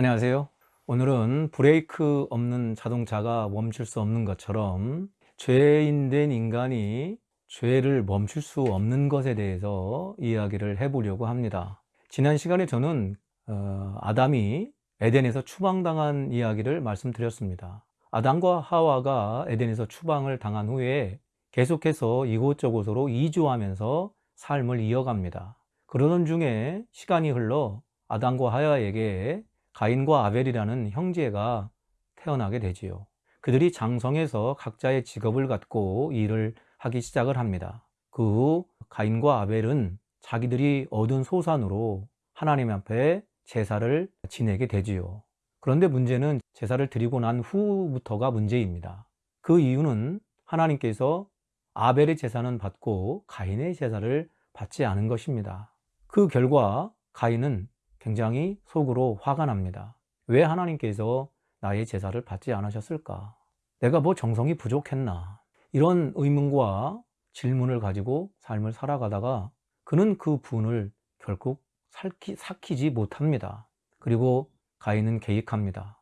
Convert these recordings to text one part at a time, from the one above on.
안녕하세요. 오늘은 브레이크 없는 자동차가 멈출 수 없는 것처럼 죄인된 인간이 죄를 멈출 수 없는 것에 대해서 이야기를 해보려고 합니다. 지난 시간에 저는 어, 아담이 에덴에서 추방당한 이야기를 말씀드렸습니다. 아담과 하와가 에덴에서 추방을 당한 후에 계속해서 이곳저곳으로 이주하면서 삶을 이어갑니다. 그러던 중에 시간이 흘러 아담과 하와에게 가인과 아벨이라는 형제가 태어나게 되지요. 그들이 장성해서 각자의 직업을 갖고 일을 하기 시작을 합니다. 그 후 가인과 아벨은 자기들이 얻은 소산으로 하나님 앞에 제사를 지내게 되지요. 그런데 문제는 제사를 드리고 난 후부터가 문제입니다. 그 이유는 하나님께서 아벨의 제사는 받고 가인의 제사를 받지 않은 것입니다. 그 결과 가인은 굉장히 속으로 화가 납니다. 왜 하나님께서 나의 제사를 받지 않으셨을까? 내가 뭐 정성이 부족했나? 이런 의문과 질문을 가지고 삶을 살아가다가 그는 그 분을 결국 살키, 삭히지 못합니다. 그리고 가인은 계획합니다.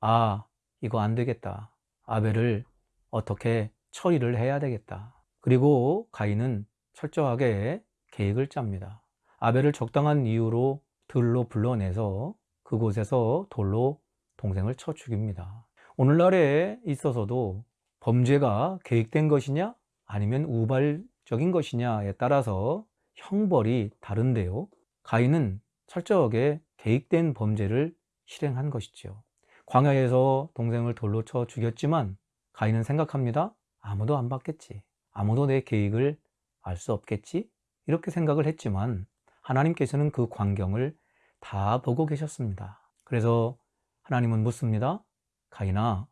아, 이거 안 되겠다. 아벨을 어떻게 처리를 해야 되겠다. 그리고 가인은 철저하게 계획을 짭니다. 아벨을 적당한 이유로 들로 불러내서 그곳에서 돌로 동생을 쳐 죽입니다. 오늘날에 있어서도 범죄가 계획된 것이냐 아니면 우발적인 것이냐에 따라서 형벌이 다른데요. 가인은 철저하게 계획된 범죄를 실행한 것이죠. 광야에서 동생을 돌로 쳐 죽였지만 가인은 생각합니다. 아무도 안 받겠지. 아무도 내 계획을 알 수 없겠지. 이렇게 생각을 했지만 하나님께서는 그 광경을 다 보고 계셨습니다. 그래서 하나님은 묻습니다. 가인아,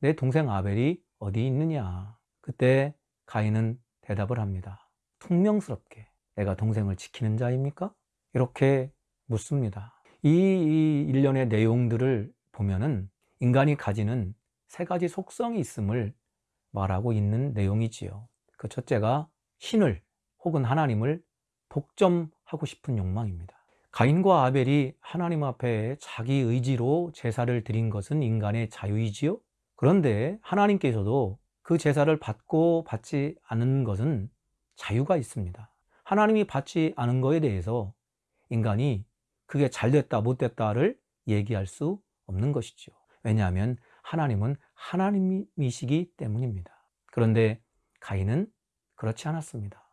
내 동생 아벨이 어디 있느냐? 그때 가인은 대답을 합니다. 퉁명스럽게 내가 동생을 지키는 자입니까? 이렇게 묻습니다. 이, 이 일련의 내용들을 보면은 인간이 가지는 세 가지 속성이 있음을 말하고 있는 내용이지요. 그 첫째가 신을 혹은 하나님을 독점 하고 싶은 욕망입니다. 가인과 아벨이 하나님 앞에 자기 의지로 제사를 드린 것은 인간의 자유이지요. 그런데 하나님께서도 그 제사를 받고 받지 않은 것은 자유가 있습니다. 하나님이 받지 않은 것에 대해서 인간이 그게 잘 됐다 못 됐다를 얘기할 수 없는 것이죠. 왜냐하면 하나님은 하나님이시기 때문입니다. 그런데 가인은 그렇지 않았습니다.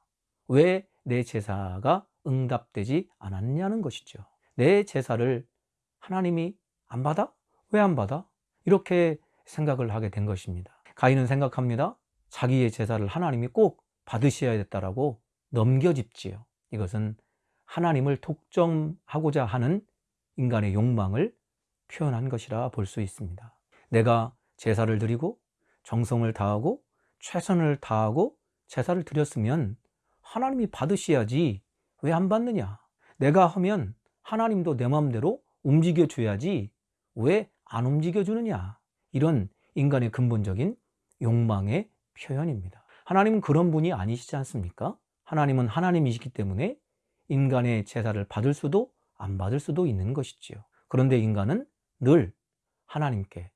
왜 내 제사가 응답되지 않았냐는 것이죠. 내 제사를 하나님이 안 받아? 왜 안 받아? 이렇게 생각을 하게 된 것입니다. 가인은 생각합니다. 자기의 제사를 하나님이 꼭 받으셔야겠다라고 넘겨짚지요. 이것은 하나님을 독점하고자 하는 인간의 욕망을 표현한 것이라 볼 수 있습니다. 내가 제사를 드리고 정성을 다하고 최선을 다하고 제사를 드렸으면 하나님이 받으셔야지 왜 안 받느냐? 내가 하면 하나님도 내 마음대로 움직여 줘야지 왜 안 움직여 주느냐? 이런 인간의 근본적인 욕망의 표현입니다. 하나님은 그런 분이 아니시지 않습니까? 하나님은 하나님이시기 때문에 인간의 제사를 받을 수도 안 받을 수도 있는 것이지요. 그런데 인간은 늘 하나님께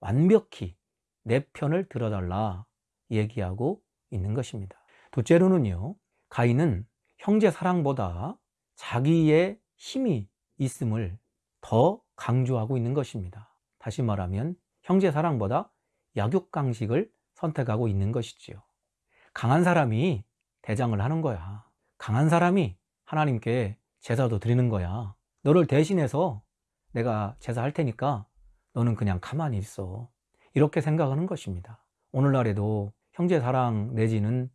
완벽히 내 편을 들어달라 얘기하고 있는 것입니다. 둘째로는요, 가인은 형제 사랑보다 자기의 힘이 있음을 더 강조하고 있는 것입니다. 다시 말하면 형제 사랑보다 약육강식을 선택하고 있는 것이지요. 강한 사람이 대장을 하는 거야. 강한 사람이 하나님께 제사도 드리는 거야. 너를 대신해서 내가 제사할 테니까 너는 그냥 가만히 있어. 이렇게 생각하는 것입니다. 오늘날에도 형제 사랑 내지는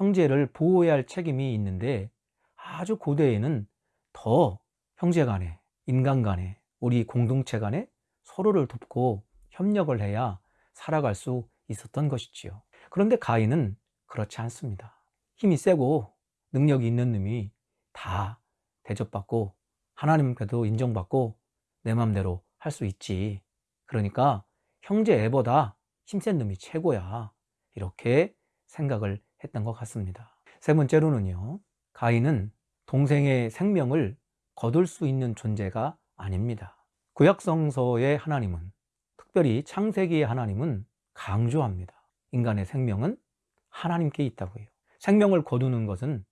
형제를 보호해야 할 책임이 있는데 아주 고대에는 더 형제 간에, 인간 간에, 우리 공동체 간에 서로를 돕고 협력을 해야 살아갈 수 있었던 것이지요. 그런데 가인은 그렇지 않습니다. 힘이 세고 능력이 있는 놈이 다 대접받고 하나님께도 인정받고 내 맘대로 할 수 있지. 그러니까 형제 애보다 힘센 놈이 최고야. 이렇게 생각을 했던 것 같습니다. 세 번째로는요, 가인은 동생의 생명을 거둘 수 있는 존재가 아닙니다. 구약성서의 하나님은 특별히 창세기의 하나님은 강조합니다. 인간의 생명은 하나님께 있다고 해요. 생명을 거두는 것은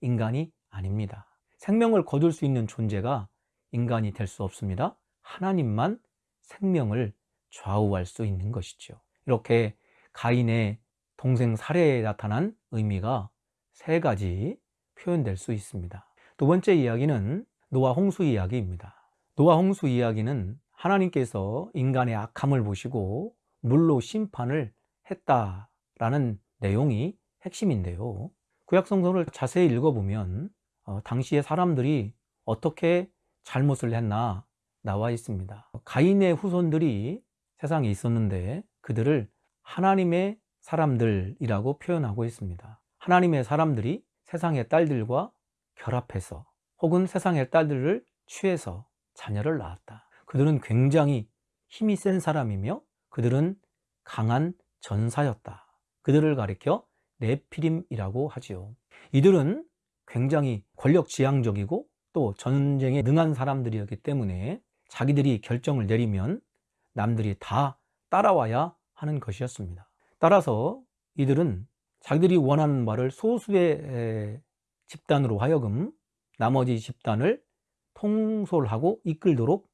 인간이 아닙니다. 생명을 거둘 수 있는 존재가 인간이 될 수 없습니다. 하나님만 생명을 좌우할 수 있는 것이죠. 이렇게 가인의 동생 살해에 나타난 의미가 세 가지 표현될 수 있습니다. 두 번째 이야기는 노아 홍수 이야기입니다. 노아 홍수 이야기는 하나님께서 인간의 악함을 보시고 물로 심판을 했다라는 내용이 핵심인데요. 구약성서를 자세히 읽어보면 어, 당시의 사람들이 어떻게 잘못을 했나 나와 있습니다. 가인의 후손들이 세상에 있었는데 그들을 하나님의 사람들이라고 표현하고 있습니다. 하나님의 사람들이 세상의 딸들과 결합해서 혹은 세상의 딸들을 취해서 자녀를 낳았다. 그들은 굉장히 힘이 센 사람이며 그들은 강한 전사였다. 그들을 가리켜 네피림이라고 하지요. 이들은 굉장히 권력지향적이고 또 전쟁에 능한 사람들이었기 때문에 자기들이 결정을 내리면 남들이 다 따라와야 하는 것이었습니다. 따라서 이들은 자기들이 원하는 말을 소수의 집단으로 하여금 나머지 집단을 통솔하고 이끌도록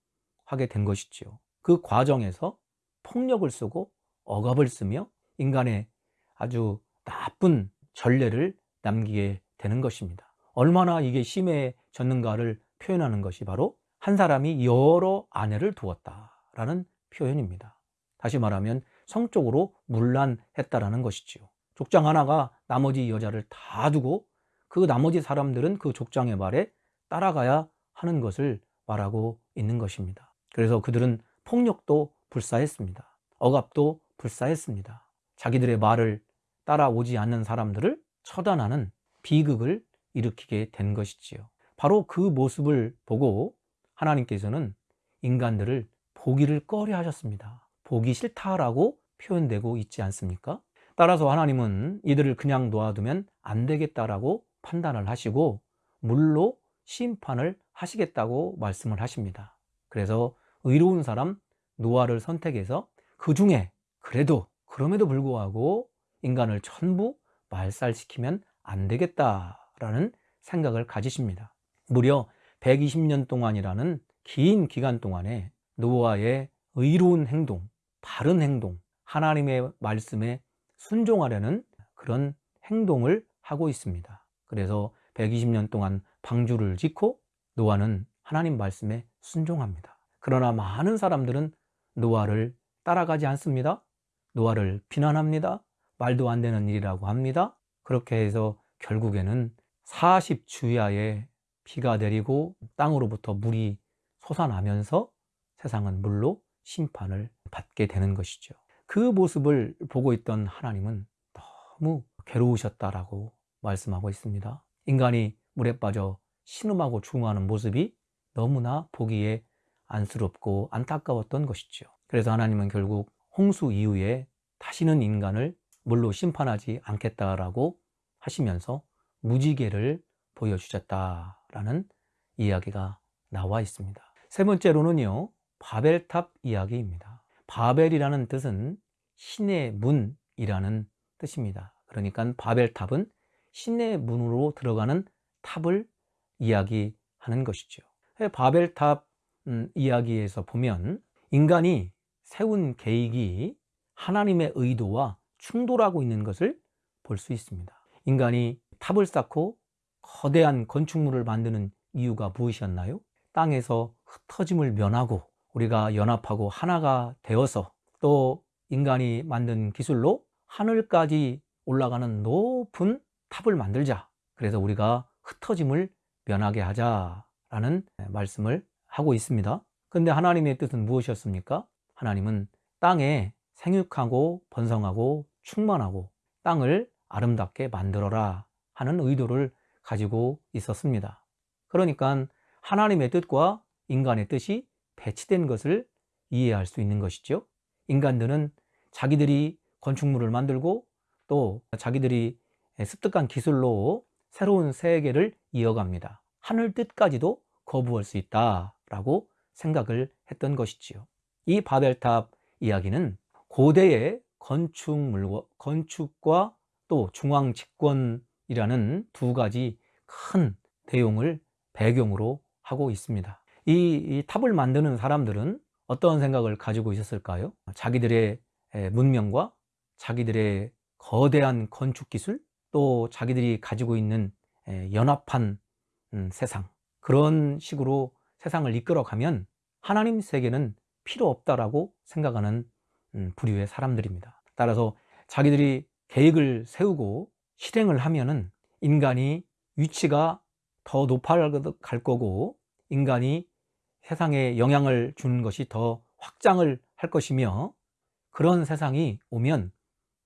하게 된 것이지요. 그 과정에서 폭력을 쓰고 억압을 쓰며 인간의 아주 나쁜 전례를 남기게 되는 것입니다. 얼마나 이게 심해졌는가를 표현하는 것이 바로 한 사람이 여러 아내를 두었다라는 표현입니다. 다시 말하면 성적으로 문란했다라는 것이지요. 족장 하나가 나머지 여자를 다 두고 그 나머지 사람들은 그 족장의 말에 따라가야 하는 것을 말하고 있는 것입니다. 그래서 그들은 폭력도 불사했습니다. 억압도 불사했습니다. 자기들의 말을 따라오지 않는 사람들을 처단하는 비극을 일으키게 된 것이지요. 바로 그 모습을 보고 하나님께서는 인간들을 보기를 꺼려 하셨습니다. 보기 싫다라고 표현되고 있지 않습니까? 따라서 하나님은 이들을 그냥 놓아두면 안 되겠다라고 판단을 하시고 물로 심판을 하시겠다고 말씀을 하십니다. 그래서 의로운 사람 노아를 선택해서 그 중에 그래도 그럼에도 불구하고 인간을 전부 말살시키면 안 되겠다라는 생각을 가지십니다. 무려 120년 동안이라는 긴 기간 동안에 노아의 의로운 행동, 바른 행동, 하나님의 말씀에 순종하려는 그런 행동을 하고 있습니다. 그래서 120년 동안 방주를 짓고 노아는 하나님 말씀에 순종합니다. 그러나 많은 사람들은 노아를 따라가지 않습니다. 노아를 비난합니다. 말도 안 되는 일이라고 합니다. 그렇게 해서 결국에는 40주야에 비가 내리고 땅으로부터 물이 솟아나면서 세상은 물로 심판을 받게 되는 것이죠. 그 모습을 보고 있던 하나님은 너무 괴로우셨다라고 말씀하고 있습니다. 인간이 물에 빠져 신음하고 중하는 모습이 너무나 보기에 안쓰럽고 안타까웠던 것이죠. 그래서 하나님은 결국 홍수 이후에 다시는 인간을 물로 심판하지 않겠다라고 하시면서 무지개를 보여주셨다라는 이야기가 나와 있습니다. 세 번째로는요, 바벨탑 이야기입니다. 바벨이라는 뜻은 신의 문이라는 뜻입니다. 그러니까 바벨탑은 신의 문으로 들어가는 탑을 이야기하는 것이죠. 바벨탑 음, 이야기에서 보면 인간이 세운 계획이 하나님의 의도와 충돌하고 있는 것을 볼 수 있습니다. 인간이 탑을 쌓고 거대한 건축물을 만드는 이유가 무엇이었나요? 땅에서 흩어짐을 면하고 우리가 연합하고 하나가 되어서 또 인간이 만든 기술로 하늘까지 올라가는 높은 탑을 만들자. 그래서 우리가 흩어짐을 면하게 하자라는 말씀을 하고 있습니다. 근데 하나님의 뜻은 무엇이었습니까? 하나님은 땅에 생육하고 번성하고 충만하고 땅을 아름답게 만들어라 하는 의도를 가지고 있었습니다. 그러니까 하나님의 뜻과 인간의 뜻이 배치된 것을 이해할 수 있는 것이죠. 인간들은 자기들이 건축물을 만들고 또 자기들이 습득한 기술로 새로운 세계를 이어갑니다. 하늘 뜻까지도 거부할 수 있다라고 생각을 했던 것이지요. 이 바벨탑 이야기는 고대의 건축물과, 건축과 또 중앙 집권이라는 두 가지 큰 내용을 배경으로 하고 있습니다. 이, 이 탑을 만드는 사람들은 어떤 생각을 가지고 있었을까요? 자기들의 문명과 자기들의 거대한 건축 기술 또 자기들이 가지고 있는 연합한 음, 세상 그런 식으로 세상을 이끌어가면 하나님 세계는 필요 없다라고 생각하는 음, 부류의 사람들입니다. 따라서 자기들이 계획을 세우고 실행을 하면은 인간이 위치가 더 높아갈 거고 인간이 세상에 영향을 주는 것이 더 확장을 할 것이며 그런 세상이 오면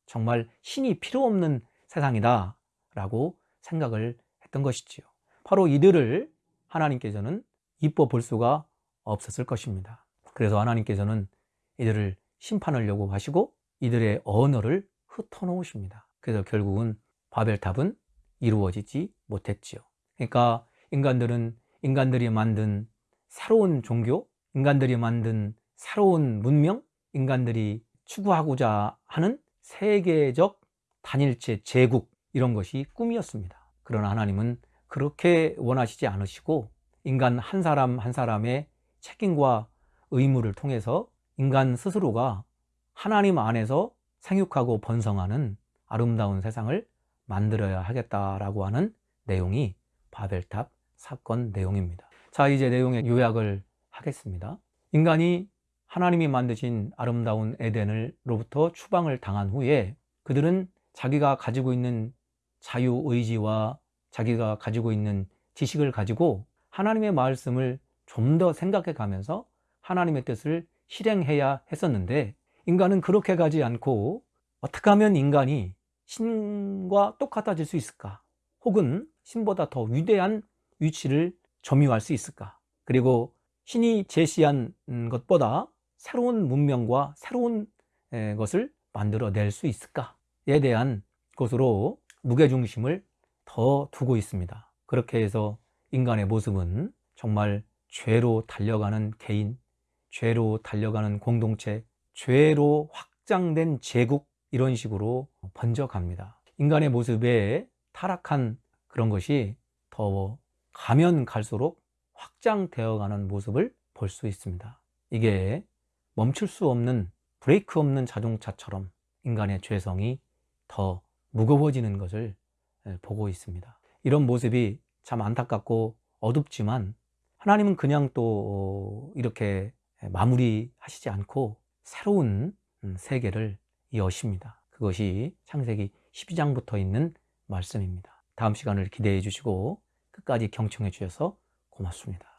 정말 신이 필요 없는 세상이다 라고 생각을 했던 것이지요. 바로 이들을 하나님께서는 이뻐 볼 수가 없었을 것입니다. 그래서 하나님께서는 이들을 심판을 요구하시고 이들의 언어를 흩어놓으십니다. 그래서 결국은 바벨탑은 이루어지지 못했지요. 그러니까 인간들은 인간들이 만든 새로운 종교, 인간들이 만든 새로운 문명, 인간들이 추구하고자 하는 세계적 단일체 제국 이런 것이 꿈이었습니다. 그러나 하나님은 그렇게 원하시지 않으시고 인간 한 사람 한 사람의 책임과 의무를 통해서 인간 스스로가 하나님 안에서 생육하고 번성하는 아름다운 세상을 만들어야 하겠다라고 하는 내용이 바벨탑 사건 내용입니다. 자 이제 내용의 요약을 하겠습니다. 인간이 하나님이 만드신 아름다운 에덴으로부터 추방을 당한 후에 그들은 자기가 가지고 있는 자유의지와 자기가 가지고 있는 지식을 가지고 하나님의 말씀을 좀 더 생각해 가면서 하나님의 뜻을 실행해야 했었는데 인간은 그렇게 가지 않고 어떻게 하면 인간이 신과 똑같아질 수 있을까? 혹은 신보다 더 위대한 위치를 점유할 수 있을까? 그리고 신이 제시한 것보다 새로운 문명과 새로운 것을 만들어낼 수 있을까에 대한 것으로 무게중심을 더 두고 있습니다. 그렇게 해서 인간의 모습은 정말 죄로 달려가는 개인, 죄로 달려가는 공동체, 죄로 확장된 제국 이런 식으로 번져갑니다. 인간의 모습에 타락한 그런 것이 더 가면 갈수록 확장되어 가는 모습을 볼 수 있습니다. 이게 멈출 수 없는 브레이크 없는 자동차처럼 인간의 죄성이 더 무거워지는 것을 보고 있습니다. 이런 모습이 참 안타깝고 어둡지만 하나님은 그냥 또 이렇게 마무리하시지 않고 새로운 음, 세계를 여십니다. 그것이 창세기 12장부터 있는 말씀입니다. 다음 시간을 기대해 주시고 끝까지 경청해 주셔서 고맙습니다.